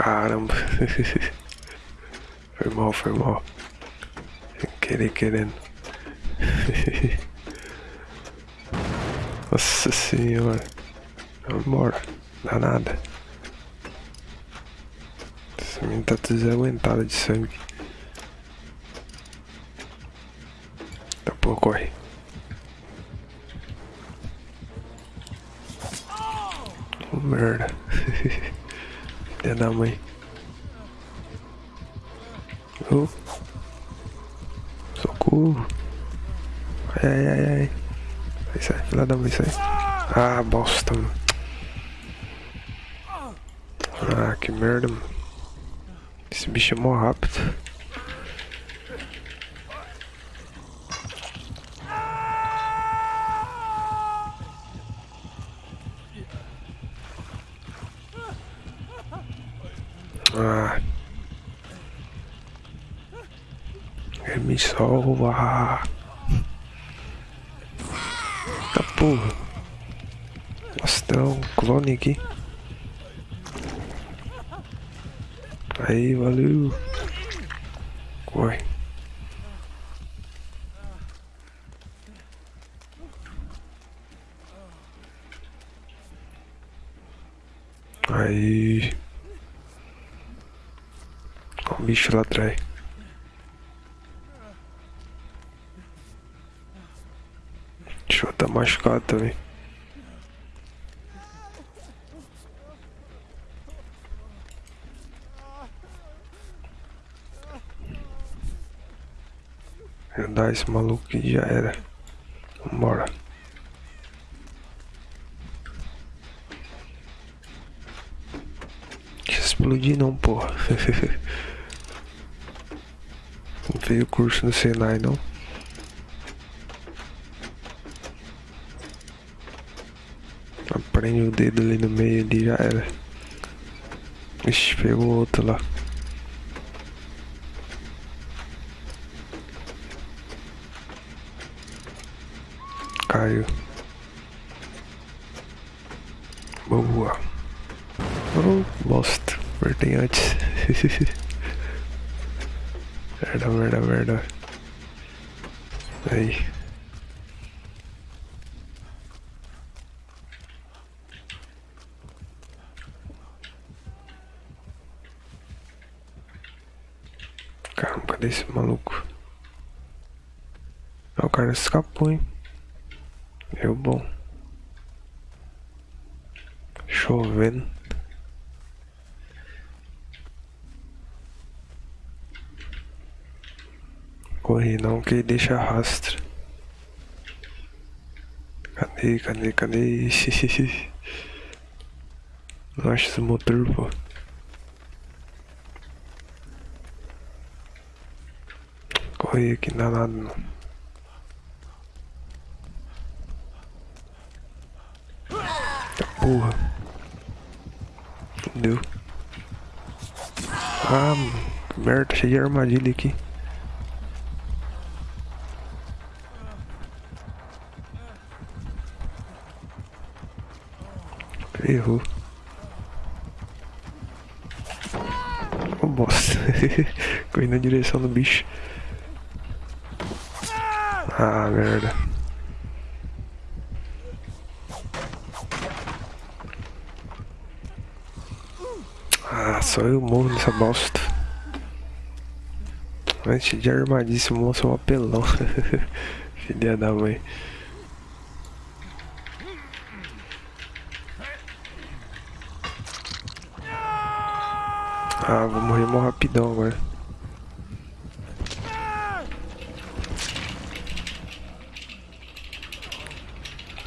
Caramba. Foi mal, foi mal. Sem querer, querendo. Nossa senhora. Vambora. Dá nada. Essa menina tá desaguentada de sangue. Tá pô, corre. Oh, merda. Filha da mãe. Oh. Socorro. Ai, ai, ai, ai. Sai, sai, filha da mãe, sai. Ah, bosta, mano. Ah, que merda, mano. Esse bicho é mó rápido. Ah. Me salva. Tá porra. Nossa, tem um clone aqui. Aí, valeu. Corre. Aí. Bicho lá atrás. Deixa eu tá machucado também. Andar esse maluco que já era. Vambora. Explodir não, porra. não veio curso no Senai não. Prende o dedo ali no meio ali já era. Ixi, pegou outro lá. Caiu. Boa. Oh, bosta. Apertei antes. merda, merda, merda. Aí. Caramba, cadê esse maluco? Ah, o cara escapou, hein? Deu bom. Chovendo. Corre não que deixa rastro. Cadê, cadê, cadê? Não acho esse motor, pô. Corre aqui, não dá nada não. Porra. Fudeu. Ah, merda, cheio de armadilha aqui. Errou. Oh, bosta. Corri na direção do bicho. Ah, merda. Ah, só eu morro nessa bosta. Antes de armadíssimo, moço é um apelão. Filha da mãe. Ah, vou morrer mó rapidão agora.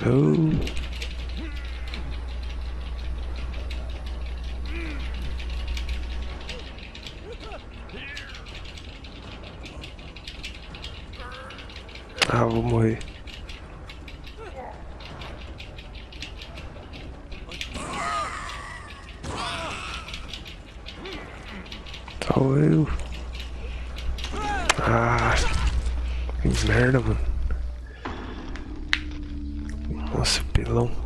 Oh. Ah, vou morrer. Eu. Ah, que merda, mano. Nossa, pelão.